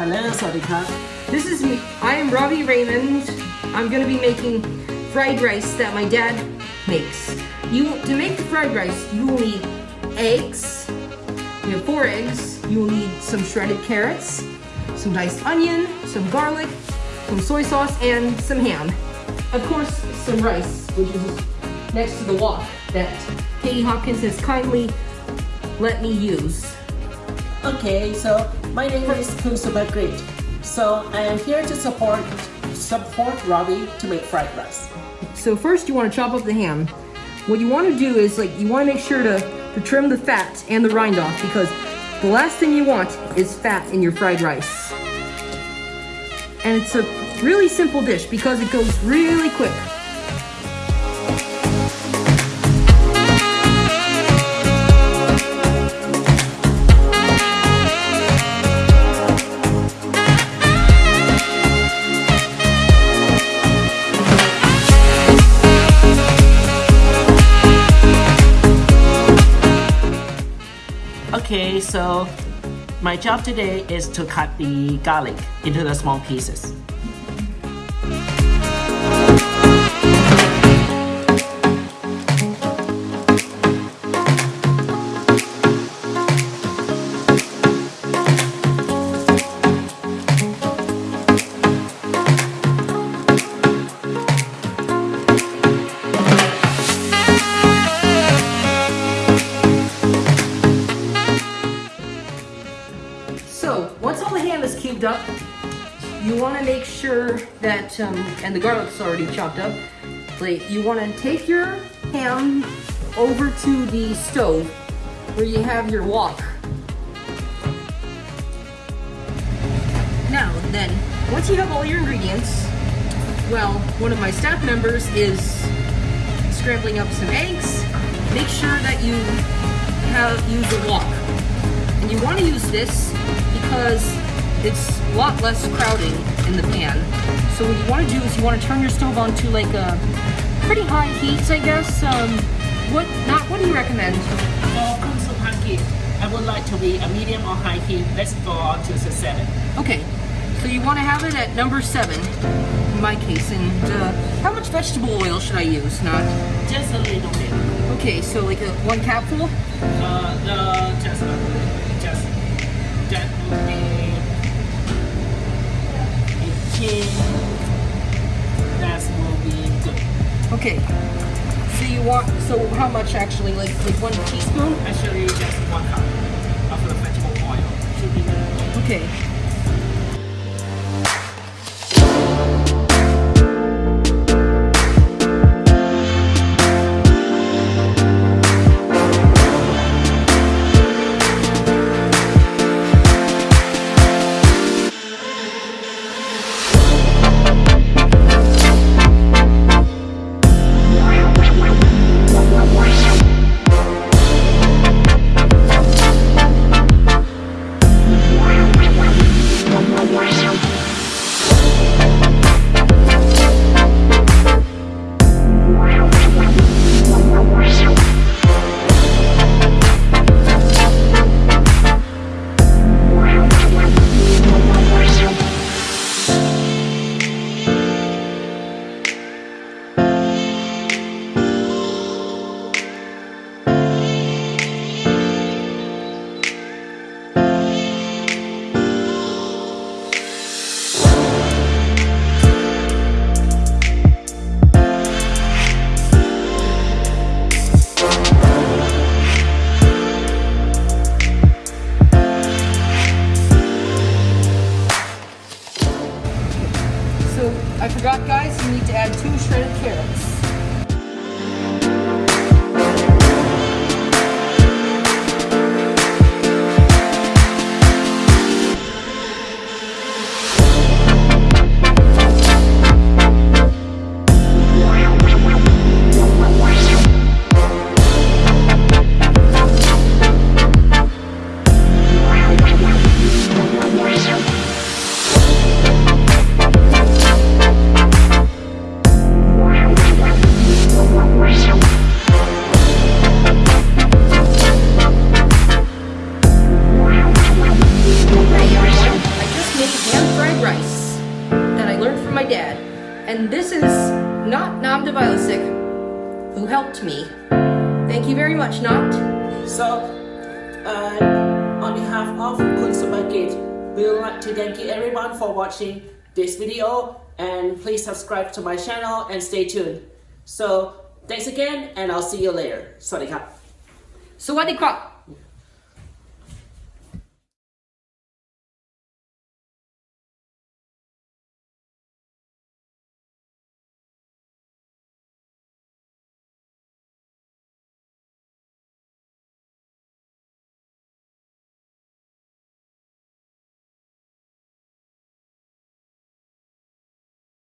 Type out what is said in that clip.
Hello, Sadika. This is me. I am Robbie Raymond. I'm gonna be making fried rice that my dad makes. You To make the fried rice, you will need eggs. You have four eggs. You will need some shredded carrots, some diced onion, some garlic, some soy sauce, and some ham. Of course, some rice, which is next to the wok that Katie Hopkins has kindly let me use. Okay, so my name is Kusuba Great. So I am here to support support Robbie to make fried rice. So first you want to chop up the ham. What you want to do is like you want to make sure to, to trim the fat and the rind off because the last thing you want is fat in your fried rice. And it's a really simple dish because it goes really quick. Okay, so my job today is to cut the garlic into the small pieces. You want to make sure that, um, and the garlic's already chopped up, like, you want to take your ham over to the stove where you have your wok. Now, then, once you have all your ingredients, well, one of my staff members is scrambling up some eggs. Make sure that you have use a wok. And you want to use this because it's a lot less crowding in the pan. So what you want to do is you want to turn your stove on to like a pretty high heat, I guess. Um, what not? What do you recommend? For kunsu pancake, I would like to be a medium or high heat. Let's go on to the seven. Okay, so you want to have it at number seven, in my case. And uh, how much vegetable oil should I use? Not. Just a little bit. Okay, so like a one capful. Uh, the just uh, just that would be Okay. So you want so how much actually? Like like one teaspoon? Actually, just one cup of the vegetable oil So I forgot guys, you need to add two shredded carrots. from my dad. And this is not Nam Devilisic, who helped me. Thank you very much, Not. So, uh, on behalf of Consumer we would like to thank you everyone for watching this video and please subscribe to my channel and stay tuned. So, thanks again and I'll see you later. Sawadee krap. Sawadee krap.